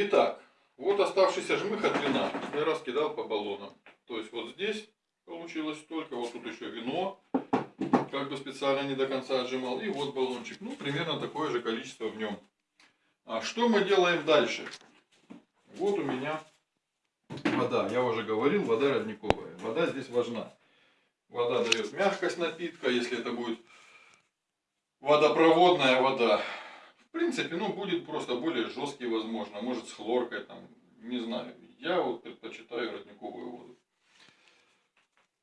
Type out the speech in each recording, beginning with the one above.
Итак, вот оставшийся жмых от вина я раскидал по баллонам. То есть вот здесь получилось столько, вот тут еще вино, как бы специально не до конца отжимал. И вот баллончик, ну примерно такое же количество в нем. А что мы делаем дальше? Вот у меня вода. Я уже говорил, вода родниковая. Вода здесь важна. Вода дает мягкость напитка, если это будет водопроводная вода. В принципе, ну, будет просто более жесткий, возможно. Может, с хлоркой, там, не знаю. Я вот предпочитаю родниковую воду.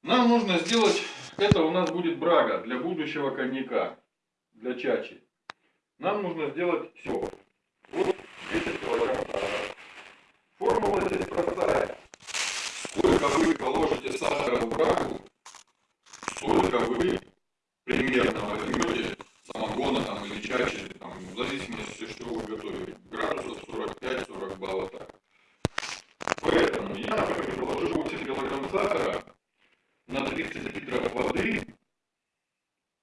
Нам нужно сделать, это у нас будет брага для будущего коньяка, для чачи. Нам нужно сделать все. Вот 10 килограмм Формула здесь простая. Сколько вы положите сахара в брагу, столько вы примерно возьмете самогона там, или чачи, там, в зависимости, что вы готовите. Градусов 45-40 баллов так. Поэтому я, например, положу 8 килограмм сахара на 30 литров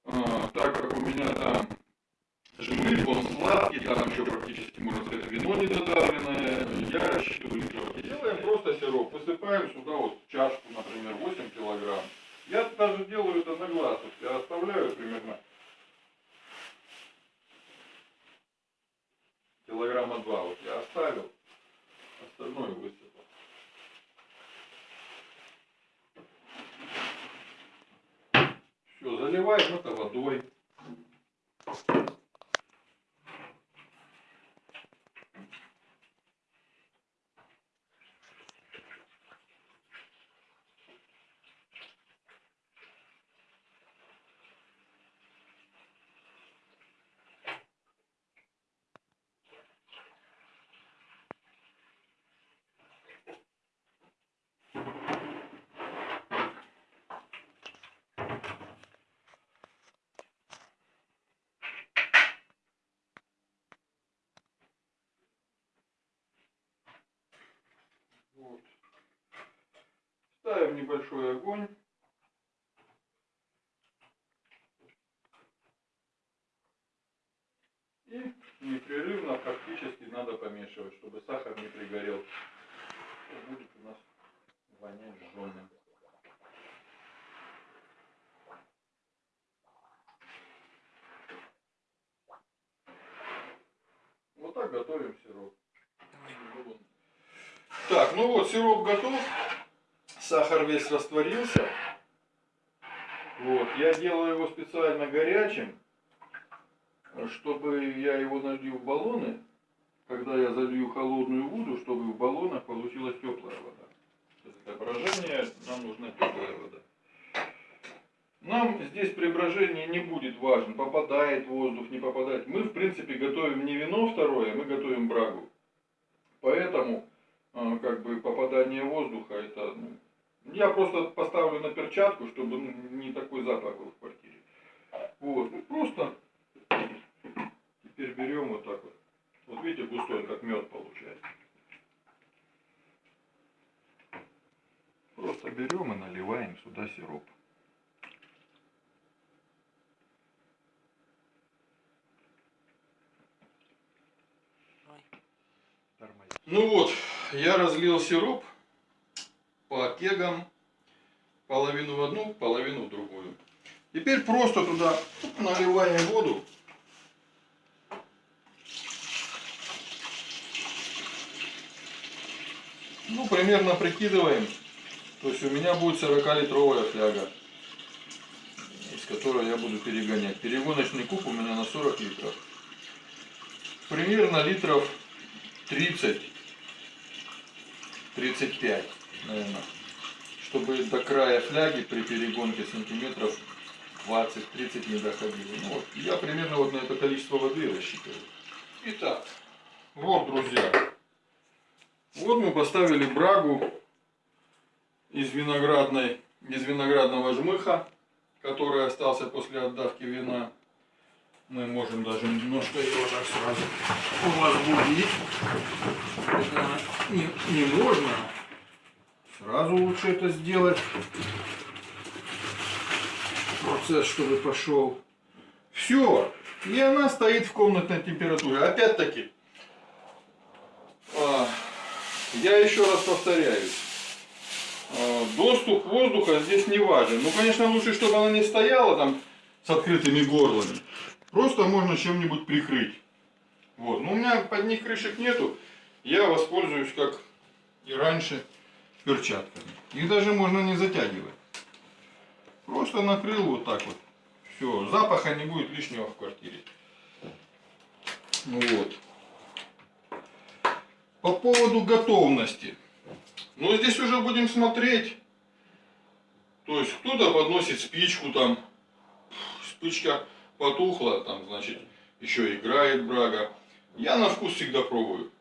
а, так как у меня там жмых, он сладкий, там еще практически, можно сказать, вино недодавленное, я рассчитываю литров. Делаем просто сироп, высыпаем сюда вот чашку, например, 8 килограмм. Я даже делаю это на глаз, вот я оставляю примерно килограмма два, вот я оставил, Все, заливаем это водой. Вот. Ставим небольшой огонь. И непрерывно практически надо помешивать, чтобы сахар не пригорел. Будет у нас вонять жженым. Вот так готовим сироп. Так, ну вот, сироп готов. Сахар весь растворился. Вот, я делаю его специально горячим, чтобы я его налью в баллоны. Когда я залью холодную воду, чтобы в баллонах получилась теплая вода. Для брожения нам нужна теплая вода. Нам здесь при брожении не будет важно, попадает воздух, не попадает. Мы, в принципе, готовим не вино второе, мы готовим брагу. Поэтому как бы попадание воздуха, это, ну, я просто поставлю на перчатку, чтобы ну, не такой запах был в квартире. Вот, ну просто теперь берем вот так вот. Вот видите, густой, как мед получается. Просто берем и наливаем сюда сироп. Ну вот, я разлил сироп по кегам, половину в одну, половину в другую. Теперь просто туда наливаем воду. Ну, примерно прикидываем. То есть у меня будет 40-литровая фляга, из которой я буду перегонять. Перегоночный куб у меня на 40 литров. Примерно литров 30 35, наверное. Чтобы до края фляги при перегонке сантиметров 20-30 не доходило. Ну, вот, я примерно вот на это количество воды рассчитываю. Итак, вот, друзья. Вот мы поставили брагу из виноградной, из виноградного жмыха, который остался после отдавки вина. Мы можем даже немножко его так сразу возбудить. Не, не можно. Сразу лучше это сделать. Процесс, чтобы пошел. Все. И она стоит в комнатной температуре. Опять-таки, а, я еще раз повторяюсь. Э, доступ воздуха здесь не важен. Ну, конечно, лучше, чтобы она не стояла там с открытыми горлами. Просто можно чем-нибудь прикрыть. Вот. Но у меня под них крышек нету. Я воспользуюсь, как и раньше, перчатками. Их даже можно не затягивать. Просто накрыл вот так вот. Все, запаха не будет лишнего в квартире. Вот. По поводу готовности. Ну, здесь уже будем смотреть. То есть, кто-то подносит спичку там. Спичка потухла, там, значит, еще играет брага. Я на вкус всегда пробую.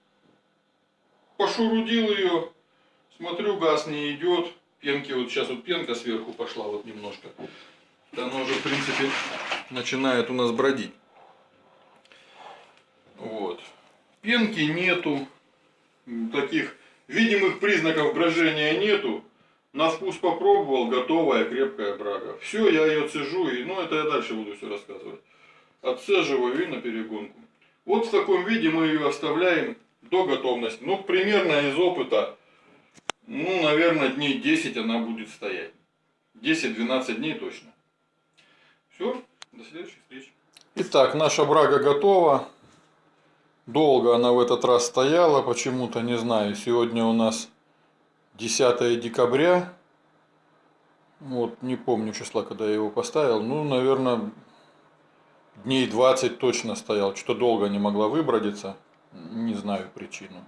Пошурудил ее, смотрю, газ не идет. Пенки, вот сейчас вот пенка сверху пошла вот немножко. Она уже, в принципе, начинает у нас бродить. Вот. Пенки нету таких видимых признаков брожения нету. На вкус попробовал, готовая крепкая брага. Все, я ее цежу, и ну это я дальше буду все рассказывать. Отцеживаю и на перегонку. Вот в таком виде мы ее оставляем до готовности. Ну, примерно из опыта, ну, наверное, дней 10 она будет стоять. 10-12 дней точно. Все, до следующей встречи. Итак, наша брага готова. Долго она в этот раз стояла, почему-то, не знаю. Сегодня у нас 10 декабря. Вот, не помню числа, когда я его поставил. Ну, наверное, дней 20 точно стоял. Что-то долго не могла выбродиться. Не знаю причину.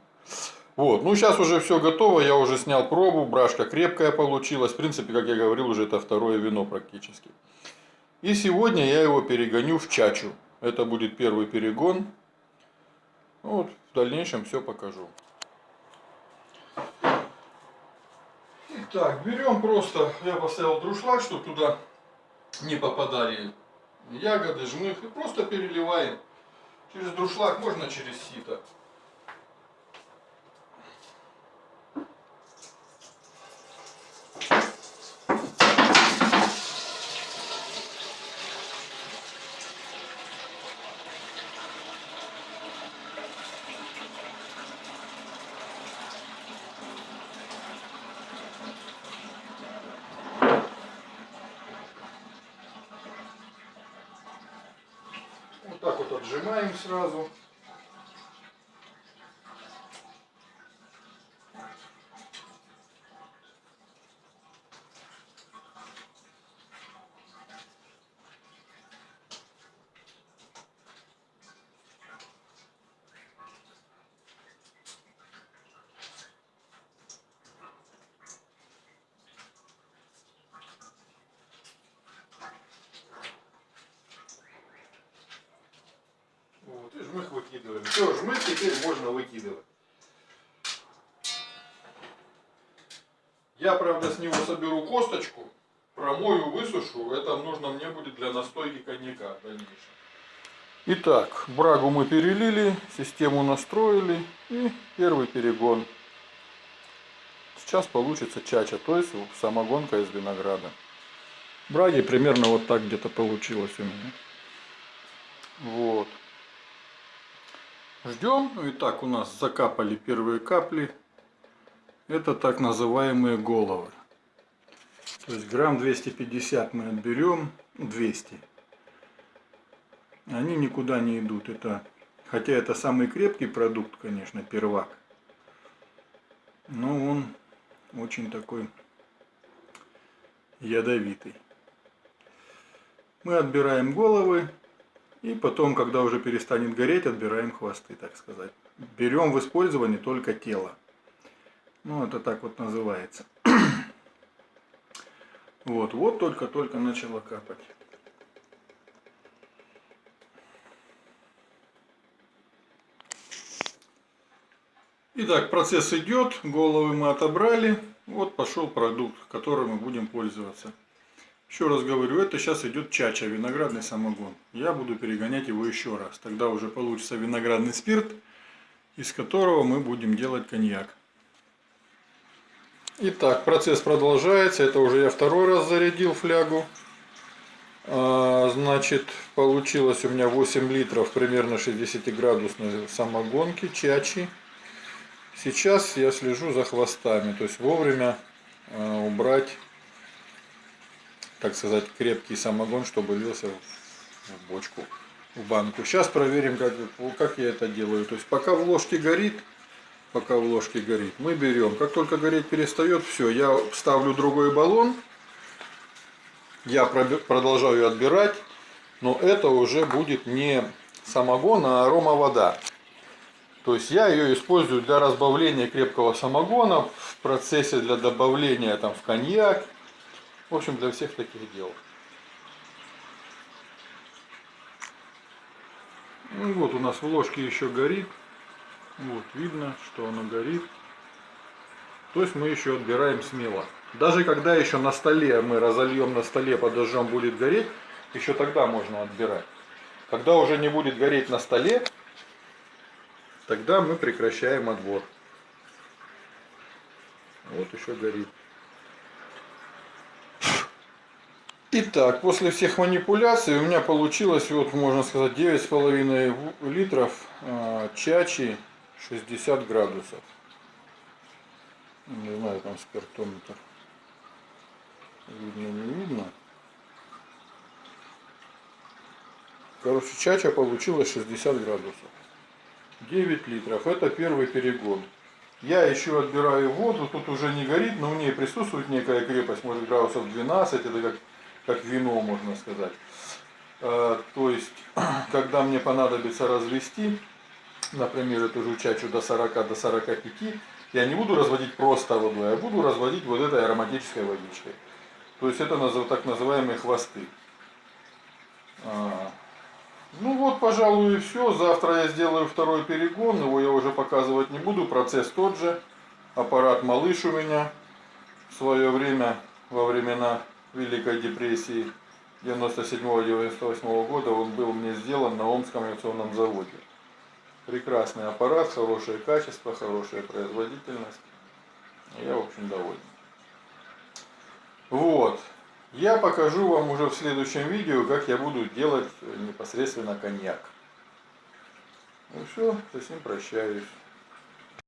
Вот, ну сейчас уже все готово, я уже снял пробу, брашка крепкая получилась. В принципе, как я говорил, уже это второе вино практически. И сегодня я его перегоню в чачу. Это будет первый перегон. Вот, в дальнейшем все покажу. Итак, берем просто, я поставил друшлаг, чтобы туда не попадали ягоды, жмых. И просто переливаем через друшлаг, можно через сито. Отжимаем сразу. Жмых выкидываем. Все, жмых теперь можно выкидывать. Я, правда, с него соберу косточку, промою, высушу. Это нужно мне будет для настойки коньяка в дальнейшем. Итак, брагу мы перелили, систему настроили и первый перегон. Сейчас получится чача, то есть самогонка из винограда. Браги примерно вот так где-то получилось у меня. Вот. Ждем. Ну и так у нас закапали первые капли. Это так называемые головы. То есть грамм 250 мы отберем. 200. Они никуда не идут. Это, хотя это самый крепкий продукт, конечно, первак. Но он очень такой ядовитый. Мы отбираем головы. И потом, когда уже перестанет гореть, отбираем хвосты, так сказать. Берем в использование только тело. Ну, это так вот называется. Вот, вот только-только начало капать. Итак, процесс идет, головы мы отобрали. Вот пошел продукт, которым мы будем пользоваться. Еще раз говорю, это сейчас идет чача, виноградный самогон. Я буду перегонять его еще раз. Тогда уже получится виноградный спирт, из которого мы будем делать коньяк. Итак, процесс продолжается. Это уже я второй раз зарядил флягу. А, значит, получилось у меня 8 литров примерно 60 градусной самогонки, чачи. Сейчас я слежу за хвостами, то есть вовремя э, убрать, так сказать, крепкий самогон, чтобы лился в, бочку, в банку. Сейчас проверим, как, как я это делаю. То есть пока в ложке горит, пока в ложке горит, мы берем. Как только гореть перестает, все, я ставлю другой баллон, я продолжаю отбирать, но это уже будет не самогон, а арома вода. То есть я ее использую для разбавления крепкого самогона, в процессе для добавления там, в коньяк. В общем, для всех таких дел. Ну вот у нас в ложке еще горит. Вот видно, что оно горит. То есть мы еще отбираем смело. Даже когда еще на столе мы разольем на столе, подожжем, будет гореть, еще тогда можно отбирать. Когда уже не будет гореть на столе, тогда мы прекращаем отбор. Вот еще горит. Итак, после всех манипуляций у меня получилось, вот можно сказать, 9,5 литров э, чачи 60 градусов. Не знаю, там спиртометр. Видно, не видно. Короче, чача получилась 60 градусов. 9 литров. Это первый перегон. Я еще отбираю воду. Тут уже не горит, но в ней присутствует некая крепость. Может градусов 12. Это как, как вино, можно сказать. Э, то есть, когда мне понадобится развести, например, эту же чачу до 40, до 45, я не буду разводить просто водой, а буду разводить вот этой ароматической водичкой. То есть это так называемые хвосты. А, ну вот, пожалуй, и все. Завтра я сделаю второй перегон. Его я уже показывать не буду. Процесс тот же. Аппарат малыш у меня. В свое время, во времена Великой депрессии 97-98 года, он был мне сделан на Омском авиационном заводе. Прекрасный аппарат, хорошее качество, хорошая производительность. Я, в общем, доволен. Вот. Я покажу вам уже в следующем видео, как я буду делать непосредственно коньяк. Ну все, с этим прощаюсь.